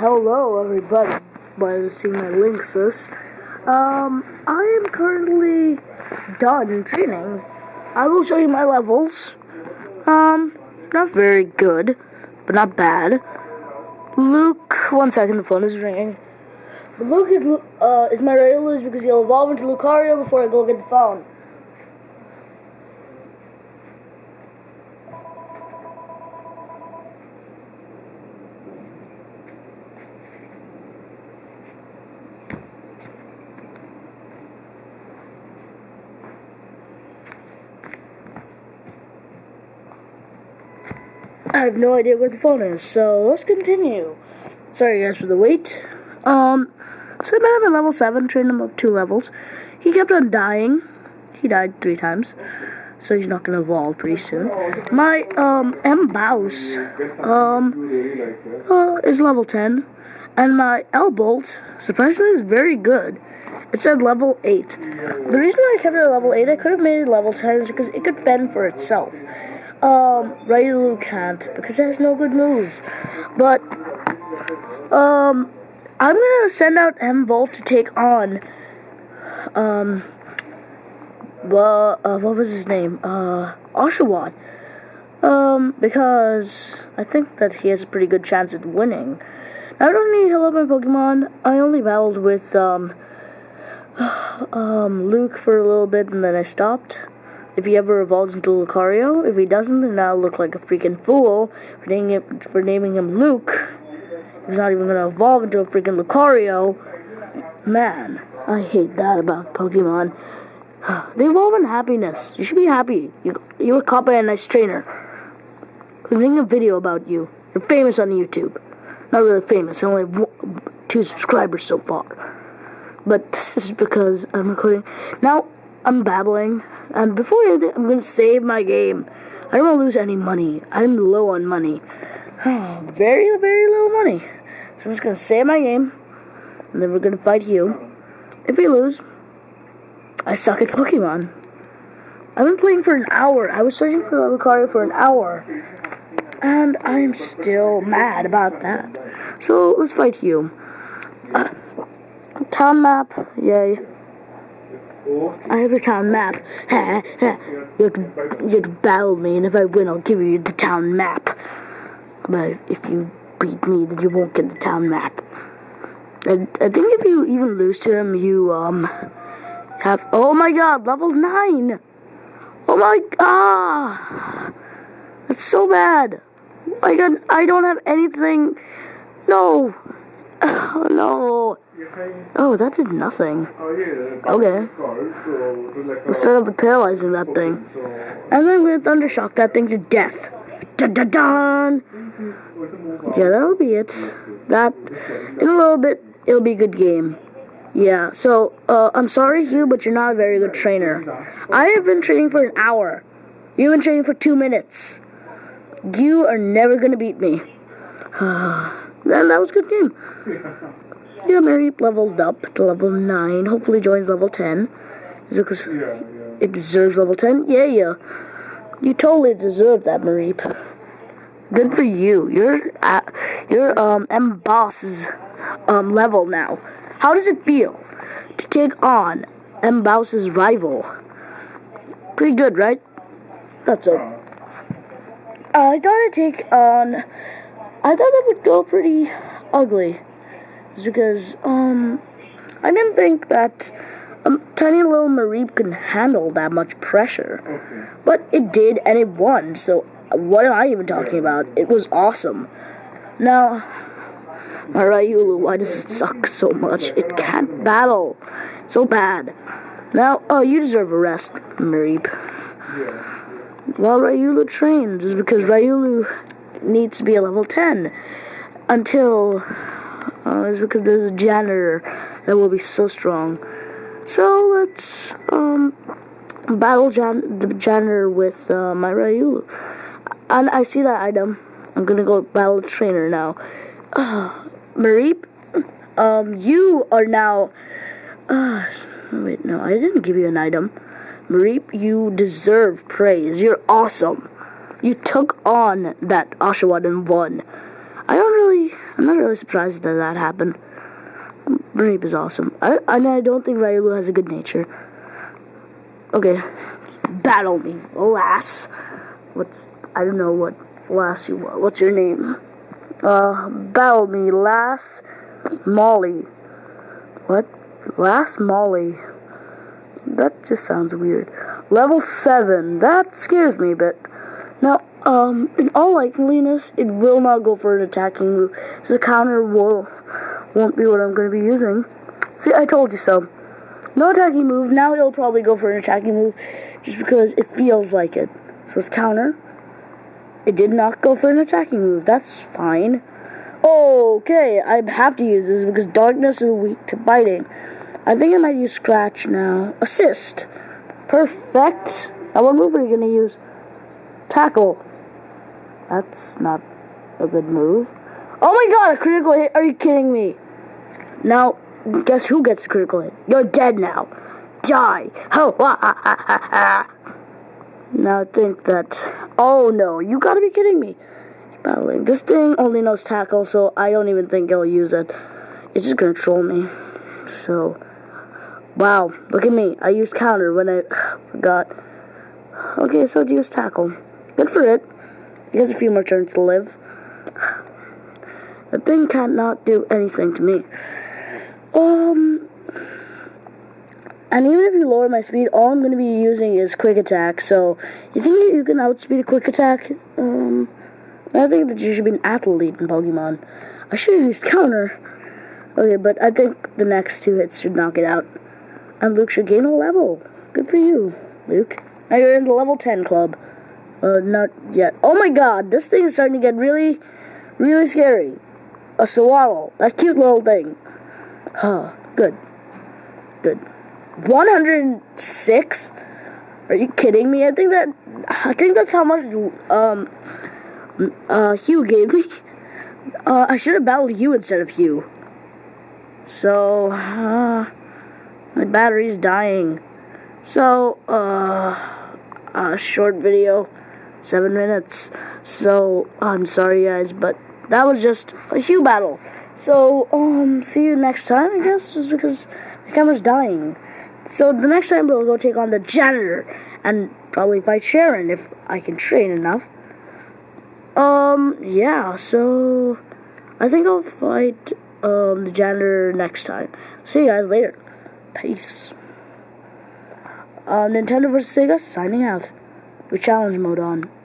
hello everybody, by seeing my links this. Um, I am currently done training. I will show you my levels. Um, not very good, but not bad. Luke, one second, the phone is ringing. Luke is, uh, is my ready to lose because he'll evolve into Lucario before I go get the phone. I have no idea where the phone is, so let's continue. Sorry guys for the wait. Um, so I met him at level 7, trained him up two levels. He kept on dying. He died three times. So he's not to evolve pretty soon. My, um, M-Bouse, um, uh, is level 10. And my L-Bolt, surprisingly, is very good. It said level 8. The reason why I kept it at level 8, I could have made it level 10 is because it could fend for itself. Um, Riolu can't because it has no good moves. But, um, I'm gonna send out M Volt to take on, um, well, uh, what was his name? Uh, Oshawott. Um, because I think that he has a pretty good chance at winning. I don't need help my Pokemon. I only battled with, um, um, Luke for a little bit and then I stopped if he ever evolves into Lucario. If he doesn't, then I'll look like a freaking fool for naming him, for naming him Luke. He's not even gonna evolve into a freaking Lucario. Man, I hate that about Pokemon. They evolve in happiness. You should be happy. You you were caught by a nice trainer. I'm making a video about you. You're famous on YouTube. Not really famous. I only have two subscribers so far. But this is because I'm recording. Now, I'm babbling. And before anything, I'm going to save my game. I don't want to lose any money. I'm low on money. very, very low money. So I'm just going to save my game. And then we're going to fight you. If we lose, I suck at Pokemon. I've been playing for an hour. I was searching for Lucario for an hour. And I am still mad about that. So let's fight you. Uh, town map, yay. I have a town map. you, have to, you have to battle me, and if I win, I'll give you the town map. But if you beat me, then you won't get the town map. I, I think if you even lose to him, you, um, have... Oh my god, level 9! Oh my... Ah! That's so bad. I got... I don't have anything... No! Oh, no! Oh, that did nothing. Okay. Instead of paralyzing that thing. And then we're gonna thundershock that thing to death. Dun dun dun! Yeah, that'll be it. That, in a little bit, it'll be a good game. Yeah, so, uh, I'm sorry, Hugh, but you're not a very good trainer. I have been training for an hour. You've been training for two minutes. You are never gonna beat me. then that was a good game. Yeah, Mary leveled up to level 9. Hopefully joins level 10. Is it because it deserves level 10? Yeah, yeah. You totally deserve that, Mareep. Good for you. You're at, you're um M Boss's um level now. How does it feel to take on M Boss's rival? Pretty good, right? That's it. Uh, I thought I'd take on. I thought that would go pretty ugly is because um I didn't think that a tiny little Mareep could handle that much pressure. Okay. But it did, and it won, so what am I even talking about? It was awesome. Now, my why does it suck so much? It can't battle. so bad. Now, oh, you deserve a rest, Mareep. Well, Riolu trains is because Riolu needs to be a level 10 until uh, because there's a janitor that will be so strong. So let's um, battle jan the janitor with uh, my Riolu. And I see that item. I'm gonna go battle trainer now. Uh, Mareep, um, you are now. Uh, wait, no, I didn't give you an item. Mareep, you deserve praise. You're awesome. You took on that Oshawott and won. I don't really I'm not really surprised that that happened. Reap is awesome. I, I don't think Riolu has a good nature. Okay, battle me, lass. What's I don't know what lass you are. What's your name? Uh, battle me, lass. Molly. What? Lass Molly. That just sounds weird. Level seven. That scares me a bit. Now, um, in all likeliness, it will not go for an attacking move. So the counter will won't be what I'm going to be using. See, I told you so. No attacking move. Now it'll probably go for an attacking move just because it feels like it. So it's counter. It did not go for an attacking move. That's fine. Okay, I have to use this because darkness is weak to biting. I think I might use scratch now. Assist. Perfect. Now what move are you going to use? Tackle. That's not a good move. Oh my god, a critical hit. Are you kidding me? Now, guess who gets a critical hit? You're dead now. Die. Now I think that. Oh no, you gotta be kidding me. Battling. This thing only knows tackle, so I don't even think it'll use it. It's just gonna troll me. So. Wow, look at me. I used counter when I forgot. Okay, so it used tackle. Good for it. It has a few more turns to live. The thing cannot do anything to me. Um, and even if you lower my speed, all I'm going to be using is quick attack. So, you think you can outspeed a quick attack? Um, I think that you should be an athlete in Pokemon. I should have used counter. Okay, but I think the next two hits should knock it out. And Luke should gain a level. Good for you, Luke. Now you're in the level 10 club. Uh, not yet. Oh my god, this thing is starting to get really, really scary. Sewaddle. That cute little thing. Huh, good. Good. 106? Are you kidding me? I think that I think that's how much um uh Hugh gave me. Uh, I should have battled you instead of Hugh. So uh, my battery's dying. So uh a short video, seven minutes. So I'm sorry guys, but that was just a Hugh battle. So um see you next time I guess just because my camera's dying. So the next time we'll go take on the janitor and probably fight Cheren if I can train enough. Um, yeah, so I think I'll fight um, the janitor next time. See you guys later. Peace. Uh, Nintendo vs. Sega signing out with challenge mode on.